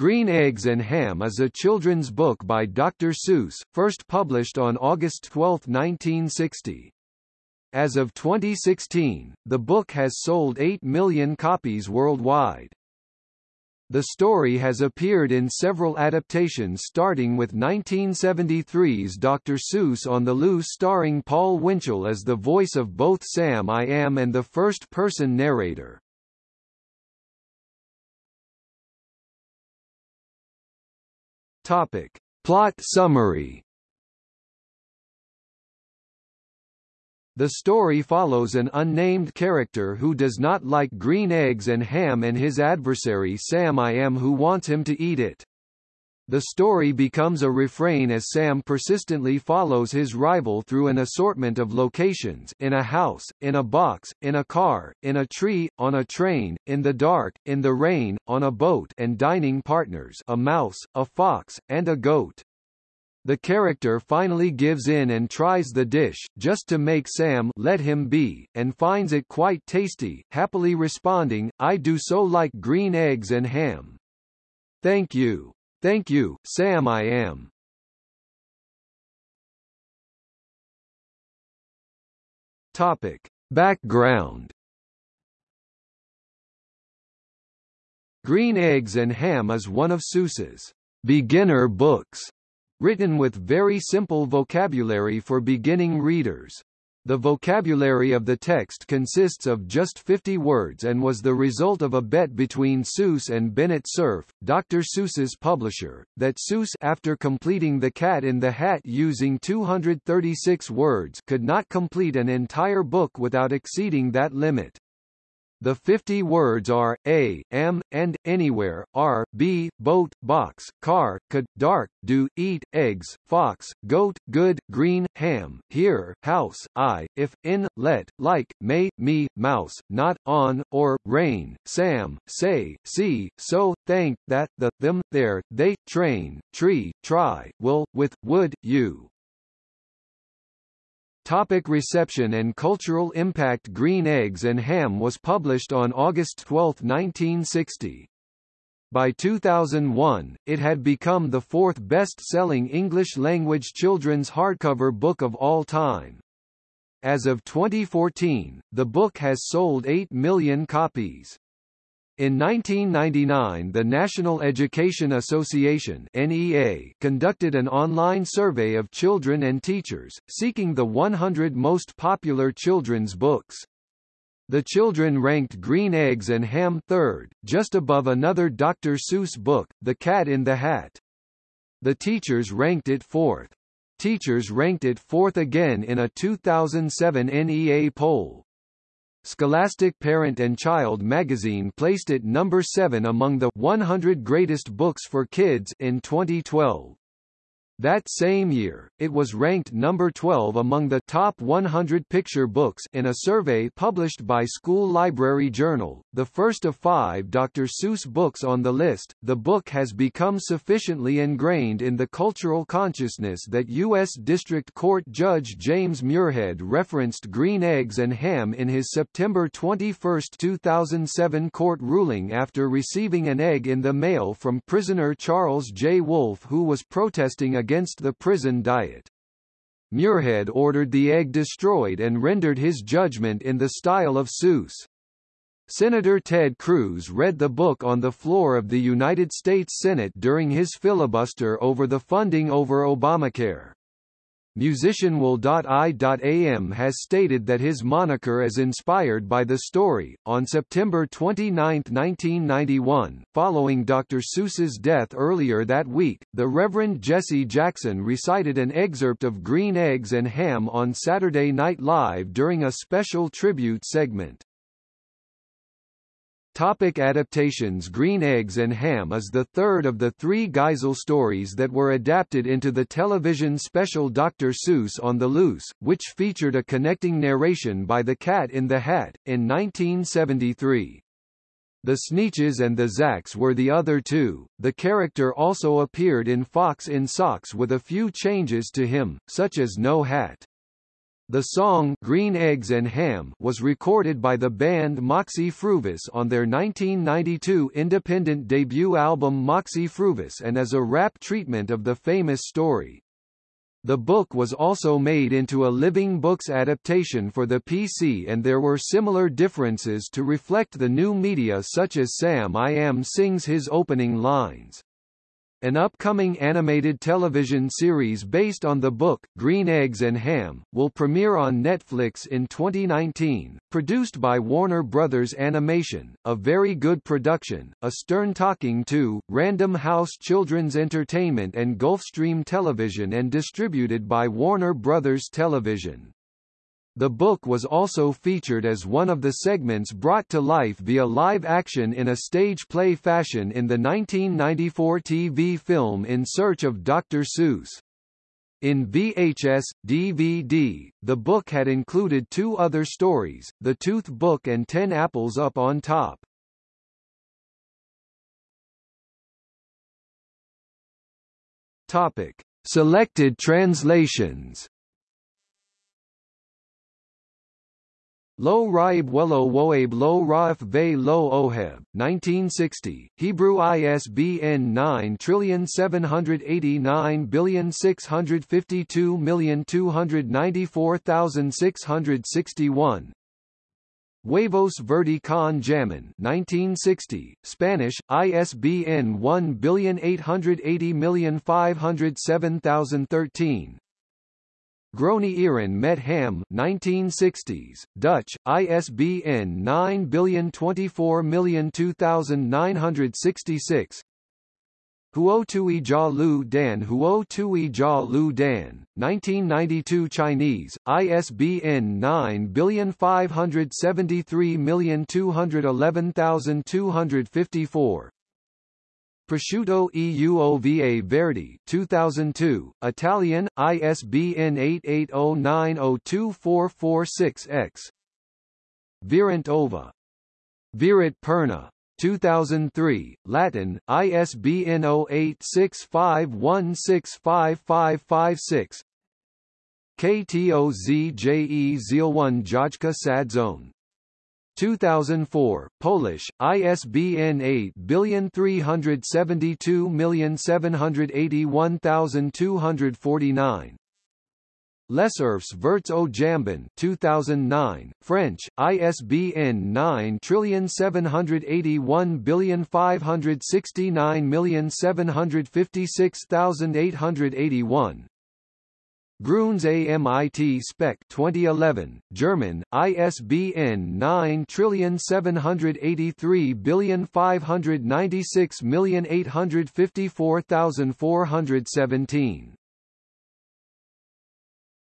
Green Eggs and Ham is a children's book by Dr. Seuss, first published on August 12, 1960. As of 2016, the book has sold 8 million copies worldwide. The story has appeared in several adaptations starting with 1973's Dr. Seuss on the Loose starring Paul Winchell as the voice of both Sam I Am and the first-person narrator. Topic. Plot summary The story follows an unnamed character who does not like green eggs and ham and his adversary Sam I Am who wants him to eat it. The story becomes a refrain as Sam persistently follows his rival through an assortment of locations in a house, in a box, in a car, in a tree, on a train, in the dark, in the rain, on a boat and dining partners a mouse, a fox, and a goat. The character finally gives in and tries the dish, just to make Sam let him be, and finds it quite tasty, happily responding, I do so like green eggs and ham. Thank you. Thank you, Sam I am. Topic. Background Green Eggs and Ham is one of Seuss's beginner books written with very simple vocabulary for beginning readers. The vocabulary of the text consists of just 50 words and was the result of a bet between Seuss and Bennett Cerf, Dr. Seuss's publisher, that Seuss after completing The Cat in the Hat using 236 words could not complete an entire book without exceeding that limit. The 50 words are, a, am, and, anywhere, are, be, boat, box, car, could, dark, do, eat, eggs, fox, goat, good, green, ham, here, house, I, if, in, let, like, may, me, mouse, not, on, or, rain, Sam, say, see, so, thank, that, the, them, there, they, train, tree, try, will, with, would, you. Topic reception and cultural impact Green Eggs and Ham was published on August 12, 1960. By 2001, it had become the fourth best-selling English-language children's hardcover book of all time. As of 2014, the book has sold 8 million copies. In 1999 the National Education Association NEA conducted an online survey of children and teachers, seeking the 100 most popular children's books. The children ranked Green Eggs and Ham third, just above another Dr. Seuss book, The Cat in the Hat. The teachers ranked it fourth. Teachers ranked it fourth again in a 2007 NEA poll. Scholastic Parent and Child magazine placed it number 7 among the 100 greatest books for kids in 2012. That same year, it was ranked number 12 among the top 100 picture books in a survey published by School Library Journal, the first of five Dr. Seuss books on the list. The book has become sufficiently ingrained in the cultural consciousness that U.S. District Court Judge James Muirhead referenced green eggs and ham in his September 21, 2007 court ruling after receiving an egg in the mail from prisoner Charles J. Wolfe who was protesting against against the prison diet. Muirhead ordered the egg destroyed and rendered his judgment in the style of Seuss. Senator Ted Cruz read the book on the floor of the United States Senate during his filibuster over the funding over Obamacare. Musician Will.i.am has stated that his moniker is inspired by the story. On September 29, 1991, following Dr. Seuss's death earlier that week, the Reverend Jesse Jackson recited an excerpt of Green Eggs and Ham on Saturday Night Live during a special tribute segment. Topic adaptations Green Eggs and Ham is the third of the three Geisel stories that were adapted into the television special Dr. Seuss on the Loose, which featured a connecting narration by the Cat in the Hat, in 1973. The Sneetches and the Zax were the other two. The character also appeared in Fox in Socks with a few changes to him, such as no hat. The song Green Eggs and Ham was recorded by the band Moxy Früvous on their 1992 independent debut album Moxy Früvous and as a rap treatment of the famous story. The book was also made into a Living Books adaptation for the PC and there were similar differences to reflect the new media such as Sam I Am sings his opening lines. An upcoming animated television series based on the book, Green Eggs and Ham, will premiere on Netflix in 2019, produced by Warner Brothers Animation, a very good production, a Stern Talking to, Random House Children's Entertainment and Gulfstream Television and distributed by Warner Brothers Television. The book was also featured as one of the segments brought to life via live action in a stage play fashion in the 1994 TV film In Search of Dr. Seuss. In VHS, DVD, the book had included two other stories, The Tooth Book and Ten Apples Up on Top. Topic. Selected translations Lo Raib Wello Woabe Lo Raif Ve Lo Oheb, 1960, Hebrew ISBN 9789652294661. Huevos Verde con Jamin 1960, Spanish, ISBN 18805070013 Groene Ieren met Ham 1960s, Dutch, ISBN 9024202966 Huo Tui Jia Lu Dan Huo Tui Jia Lu Dan, 1992 Chinese, ISBN 95053211254 Prosciutto EUOVA Verdi 2002, Italian, ISBN 8809024446X Virent Ova. Viret Perna. 2003, Latin, ISBN 0865165556 KTOZJE Zielwan Jajka Sadzone 2004, Polish, ISBN 83327812249. Lesurfs Verts Jambon 2009, French, ISBN 9781569756881 Grünes AMIT Speck 2011, German, ISBN 978359685485417